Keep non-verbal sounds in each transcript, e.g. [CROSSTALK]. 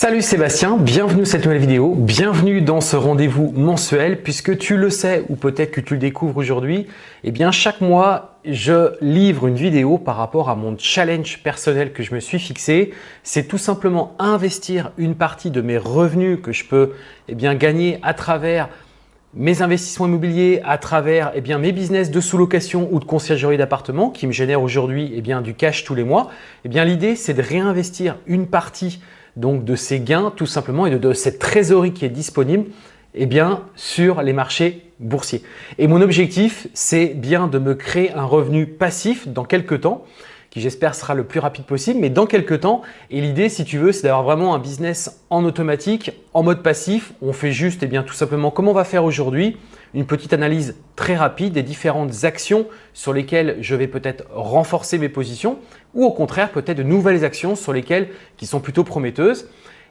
Salut Sébastien, bienvenue dans cette nouvelle vidéo, bienvenue dans ce rendez-vous mensuel puisque tu le sais ou peut-être que tu le découvres aujourd'hui, eh bien chaque mois je livre une vidéo par rapport à mon challenge personnel que je me suis fixé. C'est tout simplement investir une partie de mes revenus que je peux eh bien, gagner à travers mes investissements immobiliers à travers eh bien, mes business de sous-location ou de conciergerie d'appartement qui me génèrent aujourd'hui eh bien, du cash tous les mois. Eh bien, L'idée, c'est de réinvestir une partie donc de ces gains tout simplement et de, cette trésorerie qui est disponible eh bien, sur les marchés boursiers. Et mon objectif, c'est bien de me créer un revenu passif dans quelques temps qui j'espère sera le plus rapide possible, mais dans quelques temps. Et l'idée, si tu veux, c'est d'avoir vraiment un business en automatique, en mode passif. On fait juste, et eh bien, tout simplement, comme on va faire aujourd'hui, une petite analyse très rapide des différentes actions sur lesquelles je vais peut-être renforcer mes positions ou au contraire peut-être de nouvelles actions sur lesquelles qui sont plutôt prometteuses.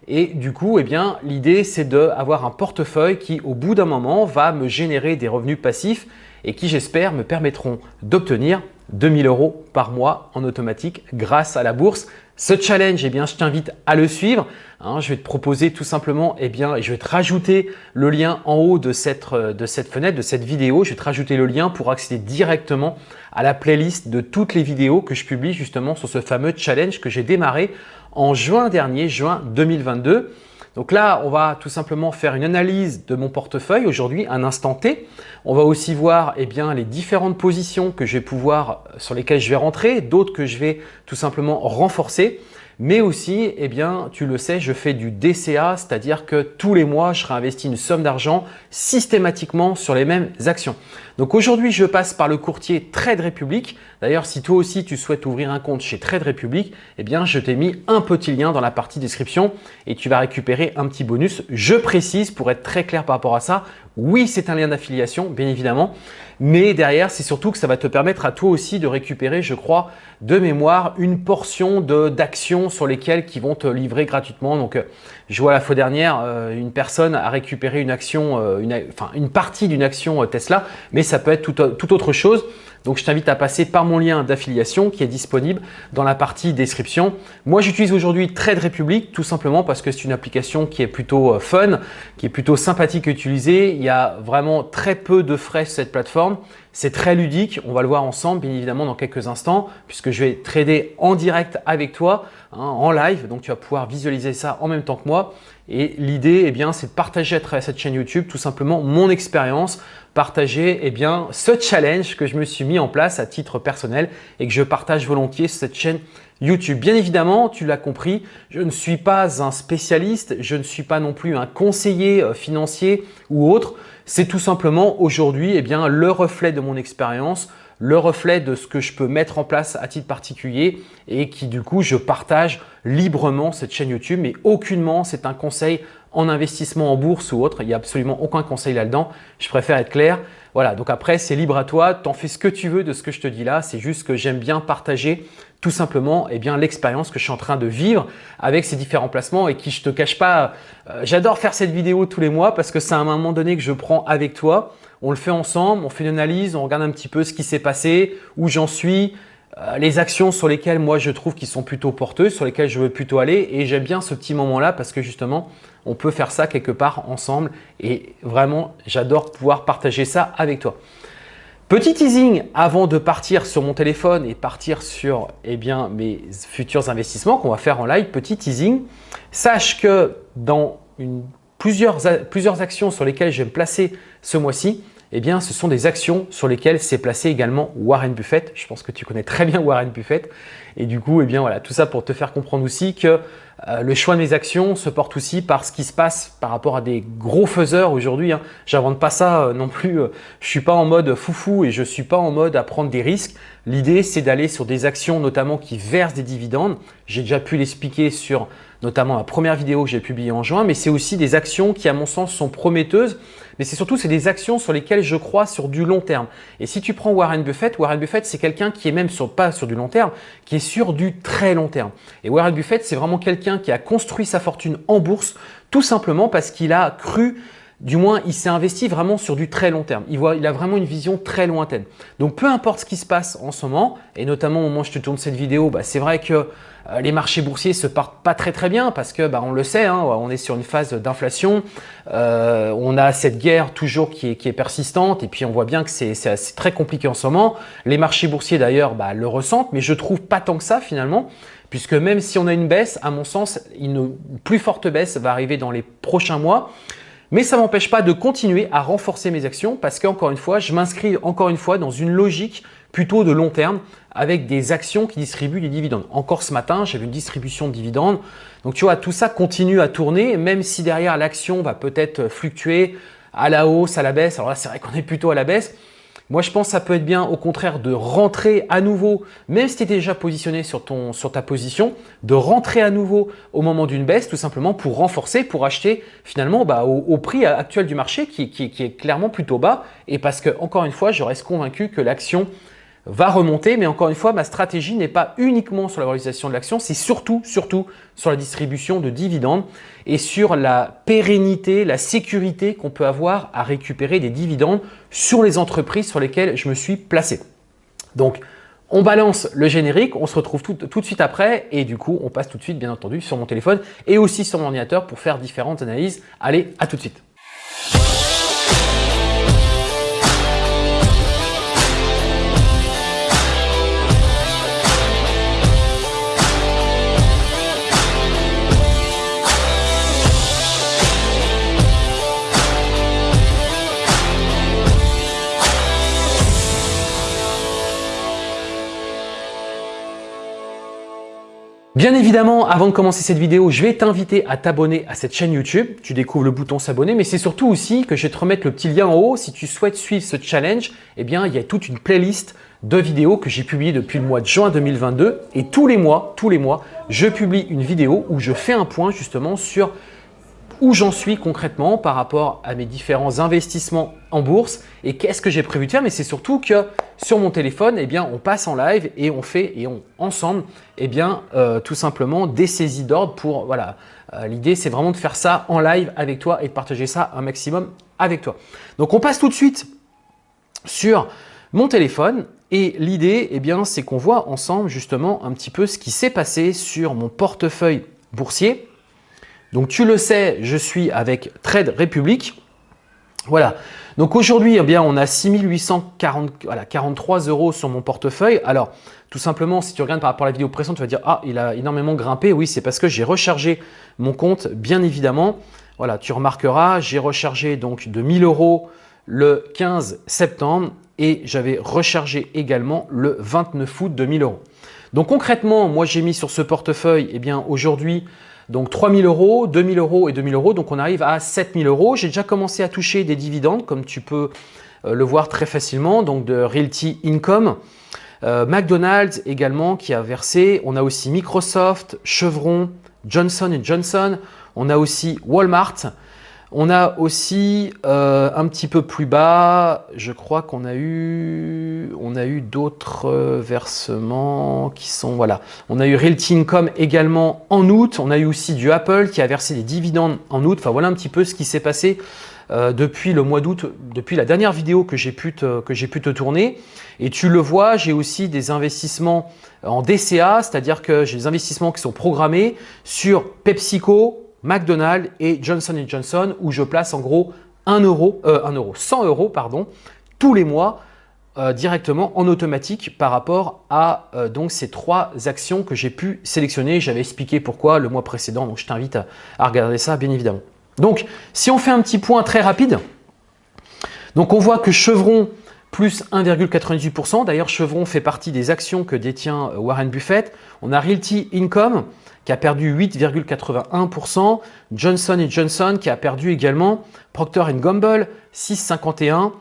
Et du coup, eh bien, l'idée c'est d'avoir un portefeuille qui au bout d'un moment va me générer des revenus passifs et qui j'espère me permettront d'obtenir 2000 euros par mois en automatique grâce à la bourse. Ce challenge, eh bien, je t'invite à le suivre. Hein. je vais te proposer tout simplement, eh bien, je vais te rajouter le lien en haut de cette, de cette fenêtre, de cette vidéo. Je vais te rajouter le lien pour accéder directement à la playlist de toutes les vidéos que je publie justement sur ce fameux challenge que j'ai démarré en juin dernier, juin 2022. Donc là, on va tout simplement faire une analyse de mon portefeuille aujourd'hui, un instant T. On va aussi voir eh bien, les différentes positions que je vais pouvoir, sur lesquelles je vais rentrer, d'autres que je vais tout simplement renforcer. Mais aussi, eh bien, tu le sais, je fais du DCA, c'est-à-dire que tous les mois, je réinvestis une somme d'argent systématiquement sur les mêmes actions. Donc aujourd'hui, je passe par le courtier Trade Republic. D'ailleurs, si toi aussi tu souhaites ouvrir un compte chez Trade Republic, eh bien, je t'ai mis un petit lien dans la partie description et tu vas récupérer un petit bonus. Je précise pour être très clair par rapport à ça, oui, c'est un lien d'affiliation, bien évidemment, mais derrière, c'est surtout que ça va te permettre à toi aussi de récupérer, je crois, de mémoire, une portion d'actions sur lesquelles qui vont te livrer gratuitement. Donc, euh, je vois la fois dernière, euh, une personne a récupéré une action, euh, une, enfin, une partie d'une action Tesla, mais ça peut être tout autre chose. Donc, je t'invite à passer par mon lien d'affiliation qui est disponible dans la partie description. Moi, j'utilise aujourd'hui Trade Republic tout simplement parce que c'est une application qui est plutôt euh, fun, qui est plutôt sympathique à utiliser. Il y a vraiment très peu de frais sur cette plateforme. C'est très ludique, on va le voir ensemble bien évidemment dans quelques instants puisque je vais trader en direct avec toi, hein, en live. Donc, tu vas pouvoir visualiser ça en même temps que moi. Et l'idée, eh bien, c'est de partager à travers cette chaîne YouTube tout simplement mon expérience, partager eh bien, ce challenge que je me suis mis en place à titre personnel et que je partage volontiers sur cette chaîne YouTube. Bien évidemment, tu l'as compris, je ne suis pas un spécialiste, je ne suis pas non plus un conseiller euh, financier ou autre. C'est tout simplement aujourd'hui eh le reflet de mon expérience, le reflet de ce que je peux mettre en place à titre particulier et qui du coup, je partage librement cette chaîne YouTube, mais aucunement c'est un conseil en investissement en bourse ou autre. Il n'y a absolument aucun conseil là-dedans. Je préfère être clair. Voilà, donc après, c'est libre à toi. Tu en fais ce que tu veux de ce que je te dis là. C'est juste que j'aime bien partager tout simplement eh bien l'expérience que je suis en train de vivre avec ces différents placements et qui, je te cache pas, euh, j'adore faire cette vidéo tous les mois parce que c'est à un moment donné que je prends avec toi. On le fait ensemble, on fait une analyse, on regarde un petit peu ce qui s'est passé, où j'en suis, euh, les actions sur lesquelles moi je trouve qu'ils sont plutôt porteuses, sur lesquelles je veux plutôt aller. Et j'aime bien ce petit moment-là parce que justement on peut faire ça quelque part ensemble. Et vraiment j'adore pouvoir partager ça avec toi. Petit teasing avant de partir sur mon téléphone et partir sur eh bien, mes futurs investissements qu'on va faire en live, petit teasing, sache que dans plusieurs, plusieurs actions sur lesquelles je vais me placer ce mois-ci, eh bien, ce sont des actions sur lesquelles s'est placé également Warren Buffett. Je pense que tu connais très bien Warren Buffett. Et du coup, eh bien, voilà, tout ça pour te faire comprendre aussi que euh, le choix de mes actions se porte aussi par ce qui se passe par rapport à des gros faiseurs aujourd'hui. Hein. J'invente pas ça euh, non plus. Euh, je suis pas en mode foufou et je suis pas en mode à prendre des risques. L'idée, c'est d'aller sur des actions notamment qui versent des dividendes. J'ai déjà pu l'expliquer sur notamment la première vidéo que j'ai publiée en juin, mais c'est aussi des actions qui, à mon sens, sont prometteuses, mais c'est surtout c'est des actions sur lesquelles je crois sur du long terme. Et si tu prends Warren Buffett, Warren Buffett, c'est quelqu'un qui est même sur, pas sur du long terme, qui est sur du très long terme. Et Warren Buffett, c'est vraiment quelqu'un qui a construit sa fortune en bourse, tout simplement parce qu'il a cru du moins, il s'est investi vraiment sur du très long terme. Il, voit, il a vraiment une vision très lointaine. Donc, peu importe ce qui se passe en ce moment, et notamment au moment où je te tourne cette vidéo, bah, c'est vrai que les marchés boursiers se partent pas très très bien parce que bah, on le sait, hein, on est sur une phase d'inflation, euh, on a cette guerre toujours qui est, persistante et puis on voit bien que c'est très compliqué en ce moment. Les marchés boursiers d'ailleurs bah, le ressentent, mais je trouve pas tant que ça finalement puisque même si on a une baisse, à mon sens, une plus forte baisse va arriver dans les prochains mois. Mais ça m'empêche pas de continuer à renforcer mes actions parce qu'encore une fois, je m'inscris encore une fois dans une logique plutôt de long terme avec des actions qui distribuent des dividendes. Encore ce matin, j'avais une distribution de dividendes. Donc tu vois, tout ça continue à tourner, même si derrière l'action va peut-être fluctuer à la hausse, à la baisse. Alors là, c'est vrai qu'on est plutôt à la baisse. Moi, je pense que ça peut être bien au contraire de rentrer à nouveau, même si tu étais déjà positionné sur, ton, sur ta position, de rentrer à nouveau au moment d'une baisse, tout simplement pour renforcer, pour acheter finalement bah, au, prix actuel du marché qui, qui, qui, est clairement plutôt bas et parce que, encore une fois, je reste convaincu que l'action va remonter. Mais encore une fois, ma stratégie n'est pas uniquement sur la valorisation de l'action, c'est surtout, surtout sur la distribution de dividendes et sur la pérennité, la sécurité qu'on peut avoir à récupérer des dividendes sur les entreprises sur lesquelles je me suis placé. Donc, on balance le générique, on se retrouve tout, tout, de suite après et du coup, on passe tout de suite, bien entendu, sur mon téléphone et aussi sur mon ordinateur pour faire différentes analyses. Allez, à tout de suite. Bien évidemment, avant de commencer cette vidéo, je vais t'inviter à t'abonner à cette chaîne YouTube. Tu découvres le bouton s'abonner, mais c'est surtout aussi que je vais te remettre le petit lien en haut. Si tu souhaites suivre ce challenge, eh bien, il y a toute une playlist de vidéos que j'ai publiées depuis le mois de juin 2022. Et tous les mois, tous les mois, je publie une vidéo où je fais un point justement sur où j'en suis concrètement par rapport à mes différents investissements en bourse et qu'est-ce que j'ai prévu de faire. Mais c'est surtout que sur mon téléphone, eh bien, on passe en live et on fait et on ensemble, eh bien, euh, tout simplement des saisies d'ordre pour voilà. Euh, l'idée, c'est vraiment de faire ça en live avec toi et de partager ça un maximum avec toi. Donc, on passe tout de suite sur mon téléphone et l'idée, eh bien, c'est qu'on voit ensemble justement un petit peu ce qui s'est passé sur mon portefeuille boursier donc tu le sais, je suis avec Trade Republic. Voilà. Donc aujourd'hui, eh on a 6843 euros sur mon portefeuille. Alors, tout simplement, si tu regardes par rapport à la vidéo précédente, tu vas dire « Ah, il a énormément grimpé. » Oui, c'est parce que j'ai rechargé mon compte, bien évidemment. Voilà, tu remarqueras, j'ai rechargé donc de 1000 euros le 15 septembre et j'avais rechargé également le 29 août de 1000 euros. Donc concrètement, moi j'ai mis sur ce portefeuille, eh bien aujourd'hui, donc 3 000 euros, 2 000 euros et 2 000 euros. Donc on arrive à 7 000 euros. J'ai déjà commencé à toucher des dividendes comme tu peux euh, le voir très facilement, donc de Realty Income. Euh, McDonald's également qui a versé. On a aussi Microsoft, Chevron, Johnson Johnson. On a aussi Walmart. On a aussi euh, un petit peu plus bas, je crois qu'on a eu, d'autres euh, versements qui sont, voilà. On a eu Realty Income également en août. On a eu aussi du Apple qui a versé des dividendes en août. Enfin, voilà un petit peu ce qui s'est passé euh, depuis le mois d'août, depuis la dernière vidéo que j'ai pu, pu, te tourner. Et tu le vois, j'ai aussi des investissements en DCA, c'est-à-dire que j'ai des investissements qui sont programmés sur PepsiCo, McDonald's et Johnson Johnson où je place en gros 1 euro, 1 euh, euro 100 euros tous les mois euh, directement en automatique par rapport à euh, donc ces trois actions que j'ai pu sélectionner. J'avais expliqué pourquoi le mois précédent, donc je t'invite à, regarder ça bien évidemment. Donc, si on fait un petit point très rapide, on voit que Chevron plus 1,98%. D'ailleurs, Chevron fait partie des actions que détient Warren Buffett. On a Realty Income qui a perdu 8,81%, Johnson Johnson qui a perdu également, Procter Gamble 6,51%,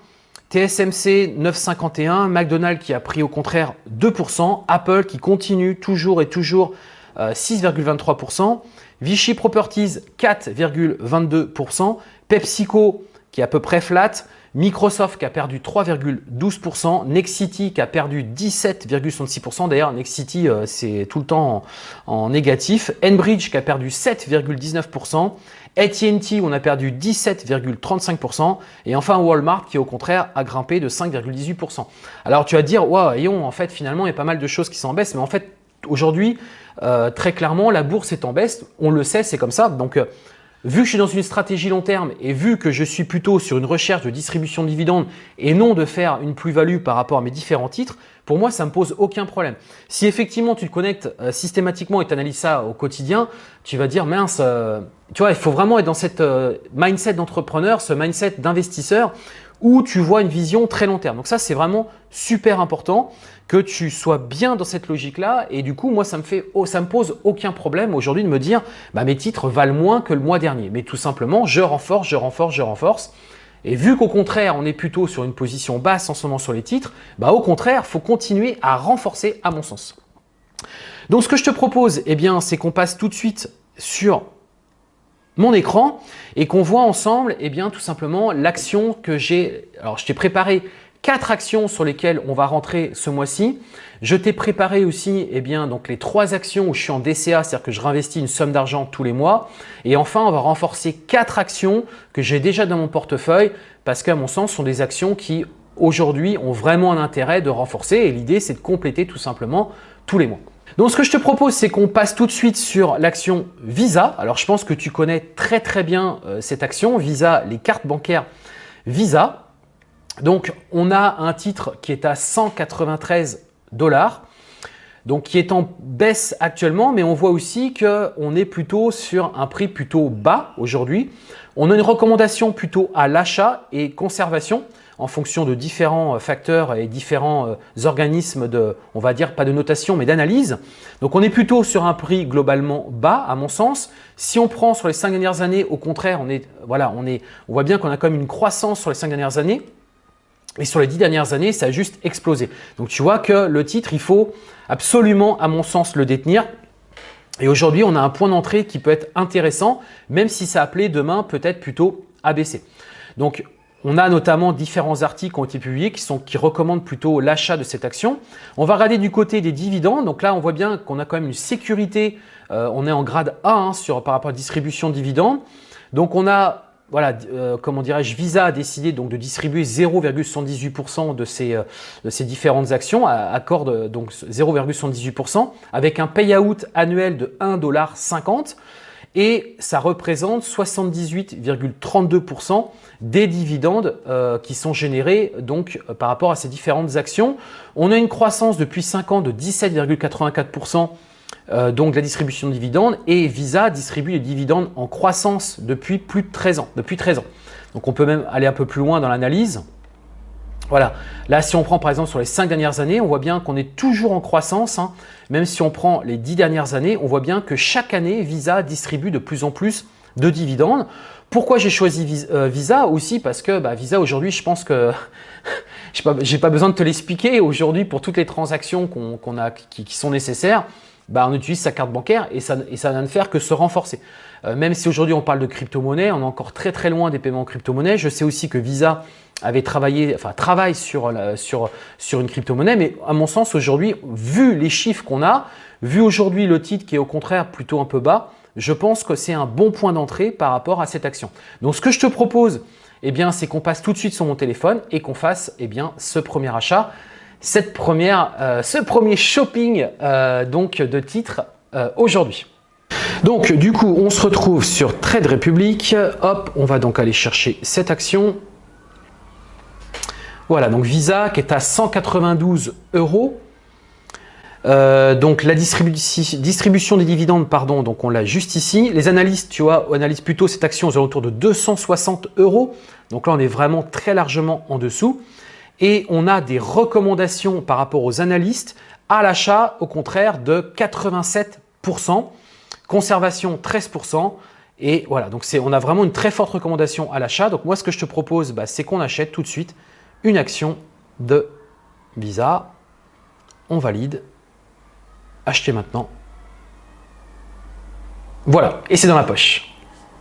TSMC 9,51%, McDonald's qui a pris au contraire 2%, Apple qui continue toujours et toujours 6,23%, euh, Vichy Properties 4,22%, PepsiCo qui est à peu près flat, Microsoft qui a perdu 3,12%, Nexity qui a perdu 17,66%. D'ailleurs, Nexity, euh, c'est tout le temps en, négatif. Enbridge qui a perdu 7,19%. AT&T, on a perdu 17,35%. Et enfin, Walmart qui, au contraire, a grimpé de 5,18%. Alors, tu vas te dire, waouh, en fait, finalement, il y a pas mal de choses qui sont en baisse. Mais en fait, aujourd'hui, euh, très clairement, la bourse est en baisse. On le sait, c'est comme ça. Donc, euh, vu que je suis dans une stratégie long terme et vu que je suis plutôt sur une recherche de distribution de dividendes et non de faire une plus-value par rapport à mes différents titres, pour moi, ça ne me pose aucun problème. Si effectivement tu te connectes euh, systématiquement et tu analyses ça au quotidien, tu vas dire mince, tu vois, il faut vraiment être dans cette mindset d'entrepreneur, ce mindset d'investisseur où tu vois une vision très long terme. Donc ça, c'est vraiment super important que tu sois bien dans cette logique-là. Et du coup, moi, ça me, me pose aucun problème aujourd'hui de me dire bah, mes titres valent moins que le mois dernier. Mais tout simplement, je renforce, je renforce, je renforce. Et vu qu'au contraire, on est plutôt sur une position basse en ce moment sur les titres, bah, au contraire, faut continuer à renforcer à mon sens. Donc, ce que je te propose, eh bien, c'est qu'on passe tout de suite sur mon écran et qu'on voit ensemble eh bien, tout simplement l'action que j'ai. Alors, je t'ai préparé quatre actions sur lesquelles on va rentrer ce mois-ci. Je t'ai préparé aussi eh bien, donc les trois actions où je suis en DCA, c'est-à-dire que je réinvestis une somme d'argent tous les mois. Et enfin, on va renforcer quatre actions que j'ai déjà dans mon portefeuille parce qu'à mon sens, ce sont des actions qui aujourd'hui ont vraiment un intérêt de renforcer et l'idée, c'est de compléter tout simplement tous les mois. Donc, ce que je te propose, c'est qu'on passe tout de suite sur l'action Visa. Alors, je pense que tu connais très très bien euh, cette action, Visa, les cartes bancaires Visa. Donc, on a un titre qui est à 193 dollars, donc qui est en baisse actuellement, mais on voit aussi qu'on est plutôt sur un prix plutôt bas aujourd'hui. On a une recommandation plutôt à l'achat et conservation en fonction de différents euh, facteurs et différents euh, organismes de, on va dire, pas de notation, mais d'analyse. Donc, on est plutôt sur un prix globalement bas, à mon sens. Si on prend sur les cinq dernières années, au contraire, on, on voit bien qu'on a quand même une croissance sur les cinq dernières années. Et sur les dix dernières années, ça a juste explosé. Donc, tu vois que le titre, il faut absolument, à mon sens, le détenir. Et aujourd'hui, on a un point d'entrée qui peut être intéressant, même si ça appelait demain peut-être plutôt ABC. Donc, on a notamment différents articles qui ont été publiés qui, sont, qui recommandent plutôt l'achat de cette action. On va regarder du côté des dividendes. Donc là, on voit bien qu'on a quand même une sécurité. Euh, on est en grade A hein, par rapport à la distribution de dividendes. Donc on a, voilà, euh, comment dirais-je, Visa a décidé donc de distribuer 0,78% de ces, euh, de ces différentes actions, accorde donc 0,78% avec un payout annuel de 1,50$ et ça représente 78,32% des dividendes euh, qui sont générés donc euh, par rapport à ces différentes actions. On a une croissance depuis 5 ans de 17,84% euh, donc la distribution de dividendes et Visa distribue les dividendes en croissance depuis plus de 13 ans. Depuis 13 ans. Donc on peut même aller un peu plus loin dans l'analyse. Voilà, là si on prend par exemple sur les 5 dernières années, on voit bien qu'on est toujours en croissance. Hein. Même si on prend les 10 dernières années, on voit bien que chaque année, Visa distribue de plus en plus de dividendes. Pourquoi j'ai choisi euh, Visa aussi? Parce que bah, Visa aujourd'hui, je pense que [LAUGHS] je n'ai pas, besoin de te l'expliquer. Aujourd'hui, pour toutes les transactions a, qui, sont nécessaires, bah, on utilise sa carte bancaire et ça, et ça n'a faire que se renforcer. Euh, même si aujourd'hui on parle de crypto-monnaie, on est encore très très loin des paiements en crypto-monnaie. Je sais aussi que Visa avait travaillé, enfin travaille sur, sur, sur une crypto-monnaie, mais à mon sens aujourd'hui, vu les chiffres qu'on a, vu aujourd'hui le titre qui est au contraire plutôt un peu bas, je pense que c'est un bon point d'entrée par rapport à cette action. Donc ce que je te propose, eh bien, c'est qu'on passe tout de suite sur mon téléphone et qu'on fasse eh bien, ce premier achat, cette première, euh, ce premier shopping euh, donc de titres euh, aujourd'hui. Donc du coup, on se retrouve sur Trade Republic. Hop, on va donc aller chercher cette action. Voilà, donc Visa qui est à 192 euros. Donc la distribution des dividendes, pardon, donc on l'a juste ici. Les analystes, tu vois, analysent plutôt cette action aux alentours de 260 euros. Donc là, on est vraiment très largement en dessous. Et on a des recommandations par rapport aux analystes à l'achat, au contraire, de 87%, conservation 13%. Et voilà, donc on a vraiment une très forte recommandation à l'achat. Donc moi, ce que je te propose, bah, c'est qu'on achète tout de suite une action de Visa. On valide. Acheter maintenant. Voilà, et c'est dans la poche.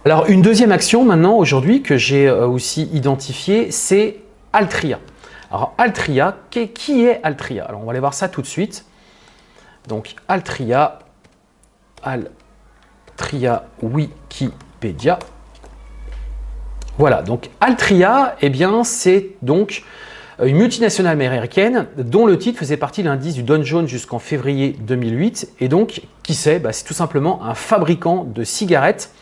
Alors, une deuxième action maintenant, aujourd'hui, que j'ai euh, aussi identifiée, c'est Altria. Alors, Altria, qui est Altria Alors, on va aller voir ça tout de suite. Donc, Altria, Altria Wikipédia. Voilà, donc Altria, eh bien, c'est donc une multinationale américaine dont le titre faisait partie de l'indice du Dow Jones jusqu'en février 2008. Et donc, qui c'est bah, C'est tout simplement un fabricant de cigarettes.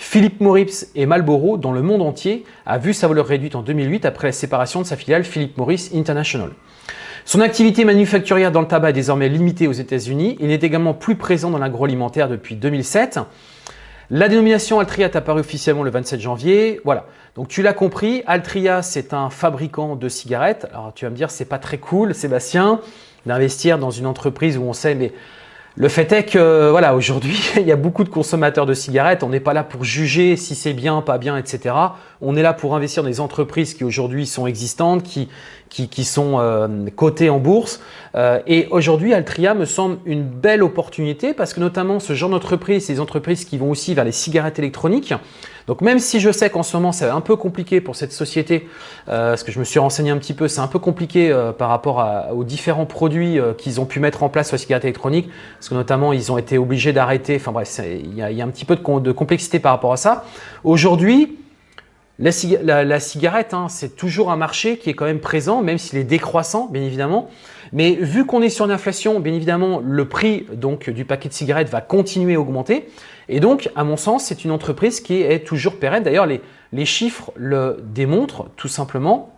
Philip Morris et Marlboro, dans le monde entier, a vu sa valeur réduite en 2008 après la séparation de sa filiale Philip Morris International. Son activité manufacturière dans le tabac est désormais limitée aux États-Unis. Il est également plus présent dans l'agroalimentaire depuis 2007. La dénomination Altria est apparue officiellement le 27 janvier. Voilà. Donc tu l'as compris, Altria c'est un fabricant de cigarettes. Alors tu vas me dire c'est pas très cool Sébastien d'investir dans une entreprise où on sait mais le fait est que voilà, aujourd'hui, [LAUGHS] il y a beaucoup de consommateurs de cigarettes. On n'est pas là pour juger si c'est bien, pas bien, etc. On est là pour investir dans des entreprises qui aujourd'hui sont existantes, qui, qui, sont euh, cotées en bourse. Euh, et aujourd'hui, Altria me semble une belle opportunité parce que notamment ce genre d'entreprise, c'est des entreprises qui vont aussi vers les cigarettes électroniques. Donc même si je sais qu'en ce moment c'est un peu compliqué pour cette société, euh, parce que je me suis renseigné un petit peu, c'est un peu compliqué par rapport aux différents produits qu'ils ont pu mettre en place sur la cigarette électronique, parce que notamment ils ont été obligés d'arrêter, enfin bref, il y, a un petit peu de, complexité par rapport à ça. Aujourd'hui, la, cigarette, hein, c'est toujours un marché qui est quand même présent, même s'il est décroissant, bien évidemment. Mais vu qu'on est sur une inflation, bien évidemment, le prix du paquet de cigarettes va continuer à augmenter. Et donc, à mon sens, c'est une entreprise qui est toujours pérenne. D'ailleurs, les, chiffres le démontrent tout simplement.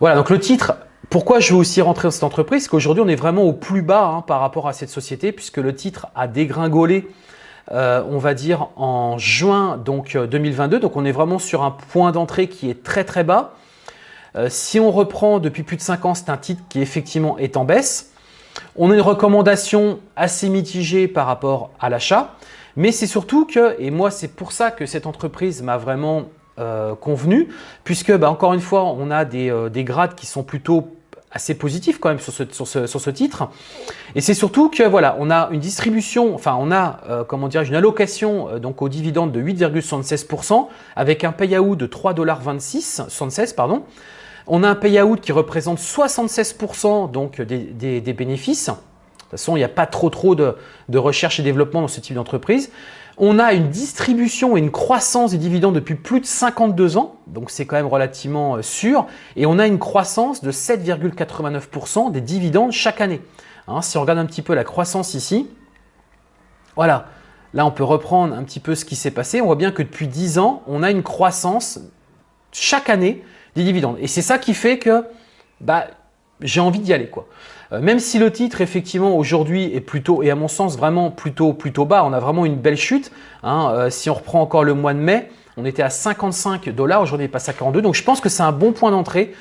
Voilà, donc le titre, pourquoi je veux aussi rentrer dans cette entreprise? Qu'aujourd'hui, on est vraiment au plus bas hein, par rapport à cette société puisque le titre a dégringolé, on va dire, en juin donc, 2022. Euh, donc, on est vraiment sur un point d'entrée qui est très très bas. Euh, si on reprend depuis plus de 5 ans, c'est un titre qui effectivement est en baisse. On a une recommandation assez mitigée par rapport à l'achat, mais c'est surtout que, et moi c'est pour ça que cette entreprise m'a vraiment euh, convenu, puisque bah, encore une fois, on a euh, des, grades qui sont plutôt assez positifs quand même sur ce, titre. Et c'est surtout que voilà, on a une distribution, enfin on a euh, comment dire, une allocation donc aux dividendes de 8,76% avec un payout de 3,26 76 pardon. On a un payout qui représente 76% donc des, bénéfices. De toute façon, il n'y a pas trop, trop de, recherche et développement dans ce type d'entreprise. On a une distribution et une croissance des dividendes depuis plus de 52 ans, donc c'est quand même relativement euh, sûr. Et on a une croissance de 7,89% des dividendes chaque année. Hein, si on regarde un petit peu la croissance ici, voilà, là on peut reprendre un petit peu ce qui s'est passé. On voit bien que depuis 10 ans, on a une croissance chaque année des dividendes. Et c'est ça qui fait que bah, j'ai envie d'y aller. quoi. Euh, même si le titre, effectivement, aujourd'hui est plutôt, et à mon sens, vraiment plutôt, plutôt bas, on a vraiment une belle chute. Hein, euh, si on reprend encore le mois de mai, on était à 55 dollars, aujourd'hui est passé à 42. Donc je pense que c'est un bon point d'entrée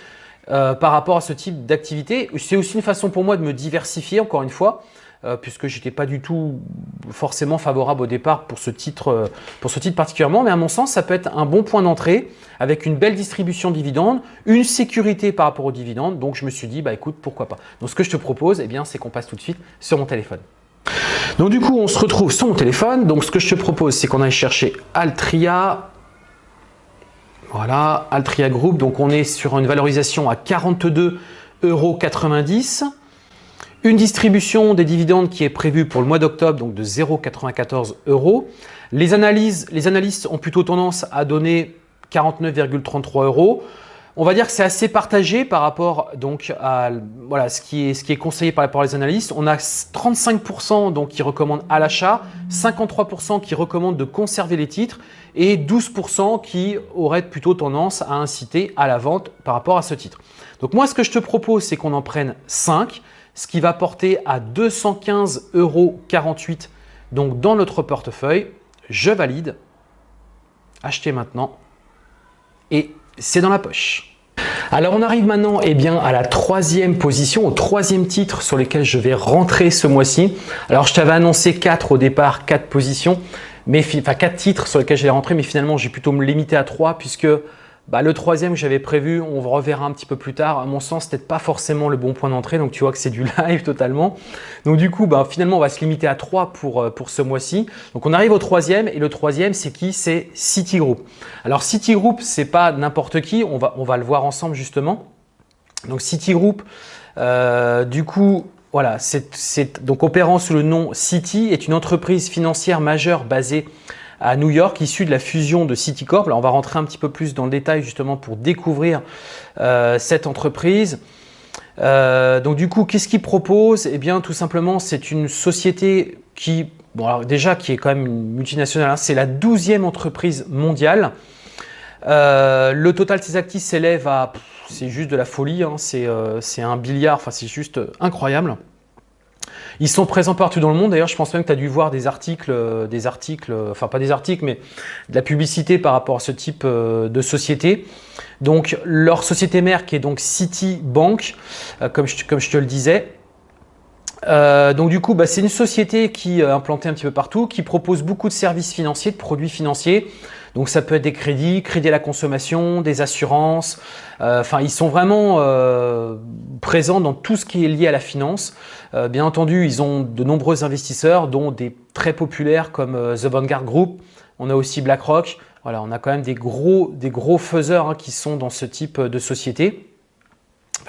euh, par rapport à ce type d'activité. C'est aussi une façon pour moi de me diversifier, encore une fois. Euh, puisque je n'étais pas du tout forcément favorable au départ pour ce, titre, euh, pour ce titre particulièrement. Mais à mon sens, ça peut être un bon point d'entrée avec une belle distribution de dividendes, une sécurité par rapport aux dividendes. Donc, je me suis dit, bah écoute, pourquoi pas. Donc, ce que je te propose, eh bien, c'est qu'on passe tout de suite sur mon téléphone. Donc, du coup, on se retrouve sur mon téléphone. Donc, ce que je te propose, c'est qu'on aille chercher Altria. Voilà, Altria Group. Donc, on est sur une valorisation à 42,90 euros. Une distribution des dividendes qui est prévue pour le mois d'octobre, donc de 0,94 euros. Les, analyses, les analystes ont plutôt tendance à donner 49,33 euros. On va dire que c'est assez partagé par rapport donc à voilà, ce, qui est, ce qui est conseillé par rapport aux analystes. On a 35% donc qui recommandent à l'achat, 53% qui recommandent de conserver les titres et 12% qui auraient plutôt tendance à inciter à la vente par rapport à ce titre. Donc moi, ce que je te propose, c'est qu'on en prenne 5 ce qui va porter à 215,48 euros donc dans notre portefeuille. Je valide, acheter maintenant et c'est dans la poche. Alors on arrive maintenant eh bien, à la troisième position, au troisième titre sur lequel je vais rentrer ce mois-ci. Alors je t'avais annoncé quatre au départ, quatre positions, mais enfin quatre titres sur lesquels je vais rentrer, mais finalement j'ai plutôt me limiter à trois puisque bah, le troisième que j'avais prévu, on reverra un petit peu plus tard. À mon sens, peut-être pas forcément le bon point d'entrée. Donc, tu vois que c'est du [LAUGHS] live totalement. Donc, du coup, bah, finalement, on va se limiter à trois pour, euh, pour ce mois-ci. Donc, on arrive au troisième. Et le troisième, c'est qui? C'est Citigroup. Alors, Citigroup, c'est pas n'importe qui. On va, on va le voir ensemble justement. Donc, Citigroup, euh, du coup, voilà, c'est donc opérant sous le nom Citi, est une entreprise financière majeure basée à New York, issu de la fusion de Citicorp. Là, on va rentrer un petit peu plus dans le détail justement pour découvrir cette entreprise. donc du coup, qu'est-ce qu'ils proposent? Eh bien, tout simplement, c'est une société qui, bon, alors déjà, qui est quand même une multinationale. Hein. c'est la douzième entreprise mondiale. le total de ses actifs s'élève à c'est juste de la folie, hein. euh, c'est un billard, enfin c'est juste incroyable. Ils sont présents partout dans le monde. D'ailleurs, je pense même que tu as dû voir des articles, euh, des articles, euh, enfin pas des articles, mais de la publicité par rapport à ce type de société. Donc, leur société mère qui est donc Citibank, comme je, comme je te le disais. Donc du coup, bah, c'est une société qui est implantée un petit peu partout, qui propose beaucoup de services financiers, de produits financiers. Donc ça peut être des crédits, crédits à la consommation, des assurances. Euh, enfin, ils sont vraiment euh, présents dans tout ce qui est lié à la finance. Euh, bien entendu, ils ont de nombreux investisseurs, dont des très populaires comme The Vanguard Group. On a aussi BlackRock. Voilà, on a quand même des gros, des gros faiseurs hein, qui sont dans ce type de société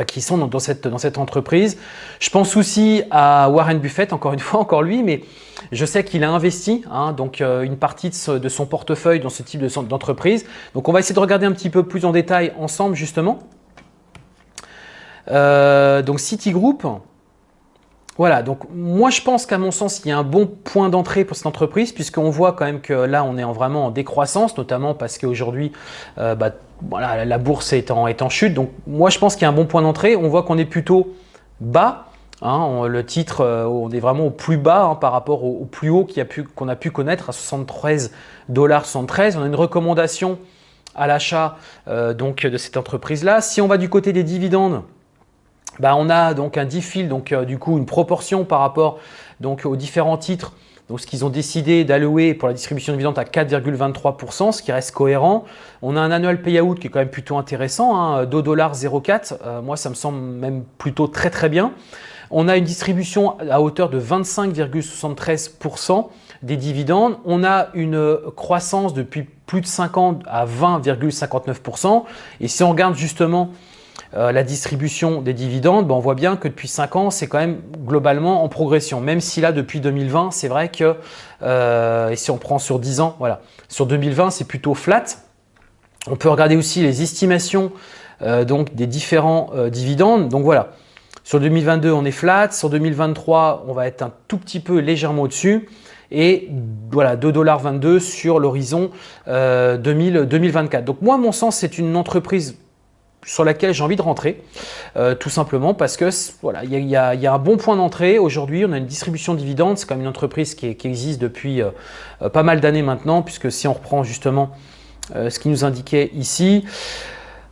qui sont dans, cette, entreprise. Je pense aussi à Warren Buffett, encore une [LAUGHS] fois, encore lui, mais je sais qu'il a investi hein, donc euh, une partie de, son portefeuille dans ce type d'entreprise. donc on va essayer de regarder un petit peu plus en détail ensemble justement. Euh, donc Citigroup, voilà, donc moi je pense qu'à mon sens, il y a un bon point d'entrée pour cette entreprise puisqu'on voit quand même que là on est vraiment en décroissance, notamment parce qu'aujourd'hui euh, bah, la bourse est en, chute. Donc moi je pense qu'il y a un bon point d'entrée. On voit qu'on est plutôt bas. Hein, le titre, euh, on est vraiment au plus bas hein, par rapport au, plus haut qu'on a, pu connaître à 73 dollars 73. On a une recommandation à l'achat euh, donc de cette entreprise-là. Si on va du côté des dividendes, bah, on a donc un diffil, donc euh, du coup une proportion par rapport donc, aux différents titres. Donc ce qu'ils ont décidé d'allouer pour la distribution de dividendes à 4,23%, ce qui reste cohérent. On a un annual payout qui est quand même plutôt intéressant, hein, 2,04$. Euh, moi, ça me semble même plutôt très très bien. On a une distribution à hauteur de 25,73% des dividendes. On a une croissance depuis plus de 5 ans à 20,59%. Et si on regarde justement euh, la distribution des dividendes, ben, on voit bien que depuis 5 ans, c'est quand même globalement en progression. Même si là, depuis 2020, c'est vrai que, euh, et si on prend sur 10 ans, voilà, sur 2020, c'est plutôt flat. On peut regarder aussi les estimations euh, donc des différents dividendes. Donc voilà, sur 2022, on est flat. Sur 2023, on va être un tout petit peu légèrement au-dessus. Et voilà, 2,22$ sur l'horizon 2024. Donc moi, à mon sens, c'est une entreprise sur laquelle j'ai envie de rentrer, euh, tout simplement parce que voilà, il y, a, un bon point d'entrée. Aujourd'hui, on a une distribution de dividendes. C'est comme une entreprise qui, existe depuis euh, euh, pas mal d'années maintenant, puisque si on reprend justement ce qui nous indiquait ici,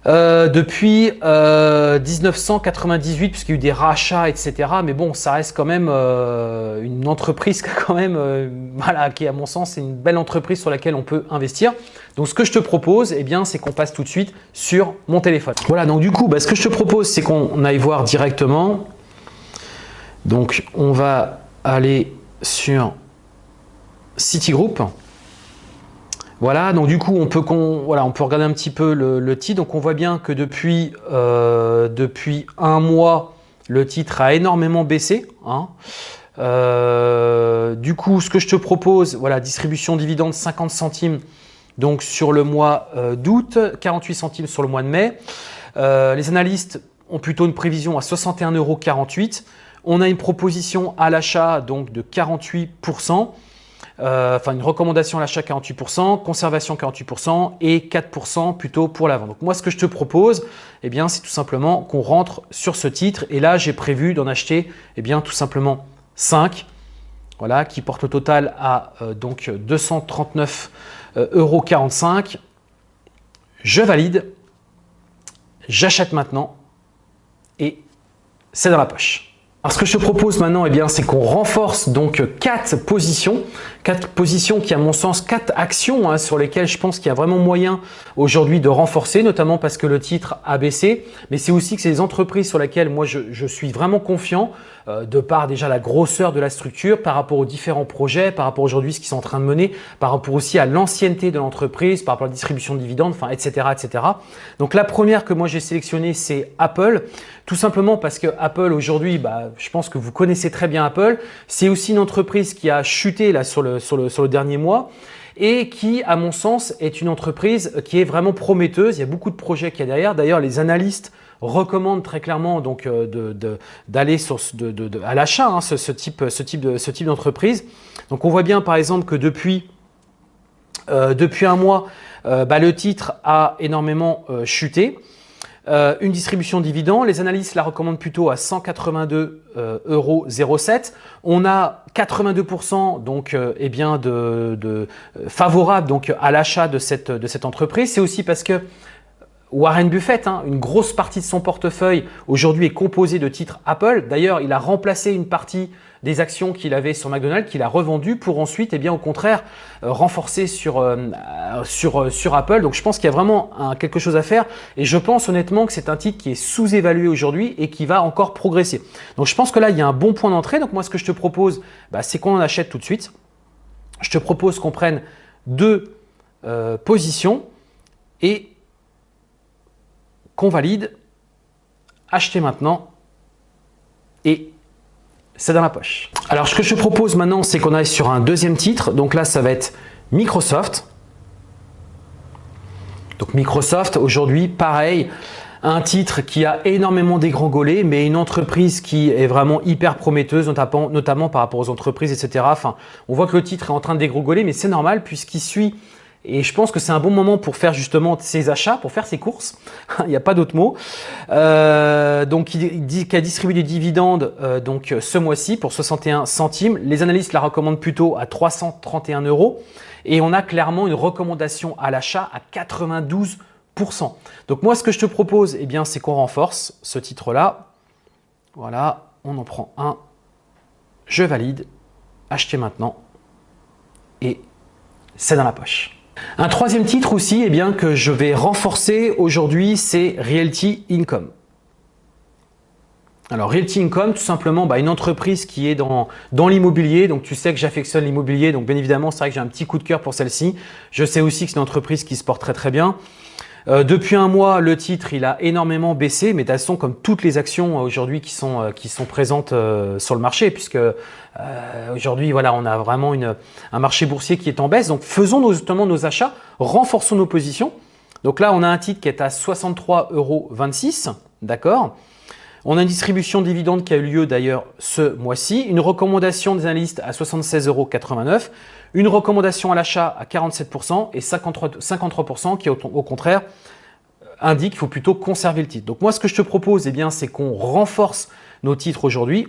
euh, depuis 1998, euh, puisqu'il y a eu des rachats, etc. Mais bon, ça reste quand même euh, une entreprise [LAUGHS] quand même, qui à mon sens, c'est une belle entreprise sur laquelle on peut investir. Donc, ce que je te propose, eh bien, c'est qu'on passe tout de suite sur mon téléphone. Voilà, donc du coup, bah, ce que je te propose, c'est qu'on aille voir directement. Donc, on va aller sur Citigroup. Voilà, donc du coup, on peut, voilà, on peut regarder un petit peu le, titre. Donc, on voit bien que depuis, euh, depuis un mois, le titre a énormément baissé. Hein. Euh, du coup, ce que je te propose, voilà, distribution dividende 50 centimes donc sur le mois euh, d'août, 48 centimes sur le mois de mai. les analystes ont plutôt une prévision à 61,48 euros. On a une proposition à l'achat donc de 48%. Euh, enfin une recommandation à l'achat 48%, conservation 48% et 4% plutôt pour la vente. Donc moi, ce que je te propose, eh bien, c'est tout simplement qu'on rentre sur ce titre. Et là, j'ai prévu d'en acheter eh bien, tout simplement 5, voilà, qui porte le total à euh, donc 239,45 euh, euros. Je valide, j'achète maintenant et c'est dans la poche. Alors ce que je te propose maintenant, eh bien, c'est qu'on renforce donc quatre positions, quatre positions qui, à mon sens, quatre actions hein, sur lesquelles je pense qu'il y a vraiment moyen aujourd'hui de renforcer, notamment parce que le titre a baissé, mais c'est aussi que c'est des entreprises sur lesquelles moi je, je suis vraiment confiant, euh, de par déjà la grosseur de la structure, par rapport aux différents projets, par rapport aujourd'hui ce qu'ils sont en train de mener, par rapport aussi à l'ancienneté de l'entreprise, par rapport à la distribution de dividendes, enfin, etc., etc. Donc la première que moi j'ai sélectionnée, c'est Apple, tout simplement parce que Apple aujourd'hui, bah, je pense que vous connaissez très bien Apple. C'est aussi une entreprise qui a chuté là sur le, dernier mois. et qui, à mon sens, est une entreprise qui est vraiment prometteuse. Il y a beaucoup de projets qu'il y a derrière. D'ailleurs, les analystes recommandent très clairement donc euh, d'aller à l'achat hein, ce, type, d'entreprise. donc, on voit bien par exemple que depuis, euh, un mois, euh, bah, le titre a énormément chuté. Une distribution de dividendes, les analystes la recommandent plutôt à 182,07 euros. On a 82% donc eh bien de, favorable donc à l'achat de cette, de cette entreprise. C'est aussi parce que Warren Buffett, hein, une grosse partie de son portefeuille aujourd'hui est composée de titres Apple. D'ailleurs, il a remplacé une partie des actions qu'il avait sur McDonald's, qu'il a revendues pour ensuite, eh bien, au contraire, euh, renforcer sur, euh, euh, sur Apple. Donc, je pense qu'il y a vraiment quelque chose à faire et je pense honnêtement que c'est un titre qui est sous-évalué aujourd'hui et qui va encore progresser. Donc, je pense que là, il y a un bon point d'entrée. Donc, moi, ce que je te propose, bah, c'est qu'on en achète tout de suite. Je te propose qu'on prenne deux positions et qu'on valide, acheter maintenant et c'est dans la poche. Alors ce que je propose maintenant, c'est qu'on aille sur un deuxième titre. Donc là, ça va être Microsoft. Donc Microsoft, aujourd'hui, pareil, un titre qui a énormément dégrangolé, mais une entreprise qui est vraiment hyper prometteuse, notamment, par rapport aux entreprises, etc. Enfin, on voit que le titre est en train de dégrangoler, mais c'est normal puisqu'il suit et je pense que c'est un bon moment pour faire justement ses achats, pour faire ses courses. [LAUGHS] Il n'y a pas d'autre mot. Euh, donc, il dit qu'il a distribué des dividendes euh, donc ce mois-ci pour 61 centimes. Les analystes la recommandent plutôt à 331 euros. Et on a clairement une recommandation à l'achat à 92% Donc moi, ce que je te propose, eh bien, c'est qu'on renforce ce titre-là. Voilà, on en prend un. Je valide. Acheter maintenant. Et c'est dans la poche. Un troisième titre aussi eh bien, que je vais renforcer aujourd'hui, c'est Realty Income. Alors Realty Income, tout simplement bah, une entreprise qui est dans, dans l'immobilier. Donc tu sais que j'affectionne l'immobilier, donc bien évidemment c'est vrai que j'ai un petit coup de cœur pour celle-ci. Je sais aussi que c'est une entreprise qui se porte très très bien. Euh, depuis un mois, le titre il a énormément baissé, mais de toute façon, comme toutes les actions euh, aujourd'hui qui sont euh, qui sont présentes sur le marché, puisque aujourd'hui voilà, on a vraiment une, un marché boursier qui est en baisse. Donc faisons justement nos achats, renforçons nos positions. Donc là, on a un titre qui est à 63,26 euros, d'accord? On a une distribution de dividendes qui a eu lieu d'ailleurs ce mois-ci, une recommandation des analystes à 76,89 euros, une recommandation à l'achat à 47% et 53%, qui au, contraire indique qu'il faut plutôt conserver le titre. Donc moi, ce que je te propose, eh c'est qu'on renforce nos titres aujourd'hui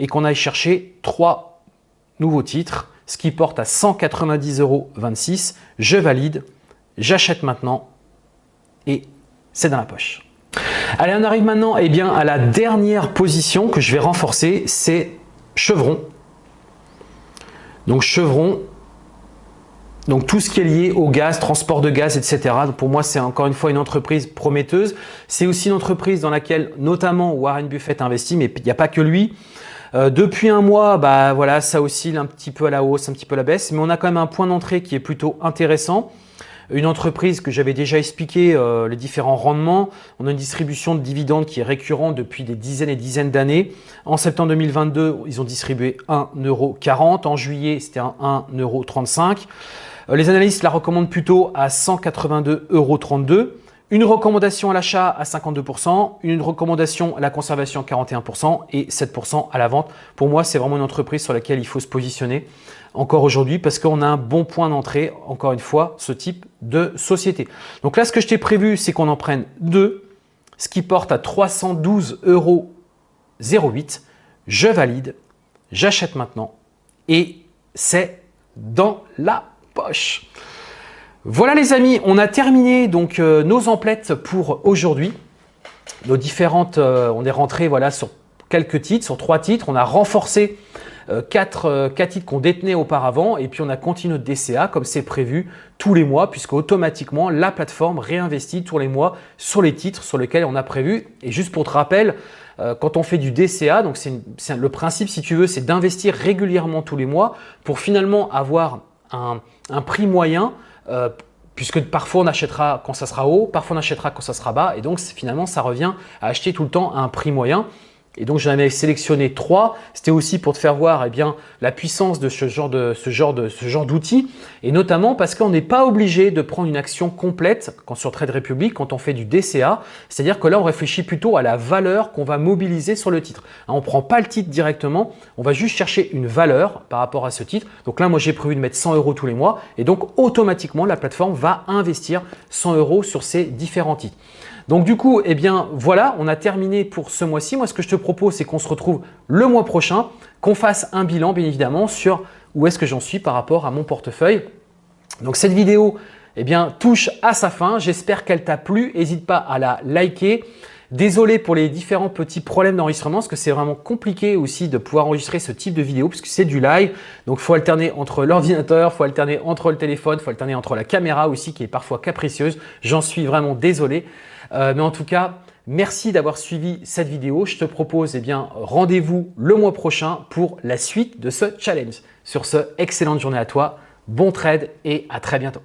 et qu'on aille chercher trois nouveaux titres, ce qui porte à 190,26 euros. Je valide, j'achète maintenant et c'est dans la poche. Allez, on arrive maintenant eh bien, à la dernière position que je vais renforcer, c'est Chevron. Donc Chevron, donc tout ce qui est lié au gaz, transport de gaz, etc. pour moi, c'est encore une fois une entreprise prometteuse. C'est aussi une entreprise dans laquelle notamment Warren Buffett investit, mais il n'y a pas que lui. Euh, depuis un mois, bah voilà, ça oscille un petit peu à la hausse, un petit peu à la baisse, mais on a quand même un point d'entrée qui est plutôt intéressant. Une entreprise que j'avais déjà expliqué euh, les différents rendements. On a une distribution de dividendes qui est récurrente depuis des dizaines et dizaines d'années. En septembre 2022, ils ont distribué 1,40€. En juillet, c'était un 1,35€. Euh, les analystes la recommandent plutôt à 182,32€. Une recommandation à l'achat à 52%, une recommandation à la conservation à 41% et 7% à la vente. Pour moi, c'est vraiment une entreprise sur laquelle il faut se positionner encore aujourd'hui parce qu'on a un bon point d'entrée, encore une fois, ce type de société. Donc là, ce que je t'ai prévu, c'est qu'on en prenne deux, ce qui porte à 312,08 euros. Je valide, j'achète maintenant et c'est dans la poche. Voilà les amis, on a terminé donc euh, nos emplettes pour aujourd'hui. Nos différentes, euh, on est rentré voilà sur quelques titres, sur trois titres. On a renforcé quatre, quatre, titres qu'on détenait auparavant et puis on a continué notre DCA comme c'est prévu tous les mois puisque automatiquement la plateforme réinvestit tous les mois sur les titres sur lesquels on a prévu. Et juste pour te rappel, quand on fait du DCA, donc c'est le principe si tu veux, c'est d'investir régulièrement tous les mois pour finalement avoir un, prix moyen euh, puisque parfois on achètera quand ça sera haut, parfois on achètera quand ça sera bas, et donc finalement ça revient à acheter tout le temps à un prix moyen. Et donc, j'en avais sélectionné trois. C'était aussi pour te faire voir eh bien, la puissance de ce genre d'outils. Et notamment parce qu'on n'est pas obligé de prendre une action complète quand sur Trade Republic, quand on fait du DCA. C'est-à-dire que là, on réfléchit plutôt à la valeur qu'on va mobiliser sur le titre. Hein, on ne prend pas le titre directement. On va juste chercher une valeur par rapport à ce titre. Donc là, moi, j'ai prévu de mettre 100 euros tous les mois. Et donc, automatiquement, la plateforme va investir 100 euros sur ces différents titres. Donc du coup, eh bien voilà, on a terminé pour ce mois-ci. Moi, ce que je te propose, c'est qu'on se retrouve le mois prochain, qu'on fasse un bilan, bien évidemment, sur où est-ce que j'en suis par rapport à mon portefeuille. Donc cette vidéo eh bien, touche à sa fin. J'espère qu'elle t'a plu. N'hésite pas à la liker. Désolé pour les différents petits problèmes d'enregistrement parce que c'est vraiment compliqué aussi de pouvoir enregistrer ce type de vidéo puisque c'est du live. Donc, il faut alterner entre l'ordinateur, il faut alterner entre le téléphone, il faut alterner entre la caméra aussi qui est parfois capricieuse. J'en suis vraiment désolé. Euh, mais en tout cas, merci d'avoir suivi cette vidéo. Je te propose eh bien rendez-vous le mois prochain pour la suite de ce challenge. Sur ce, excellente journée à toi, bon trade et à très bientôt.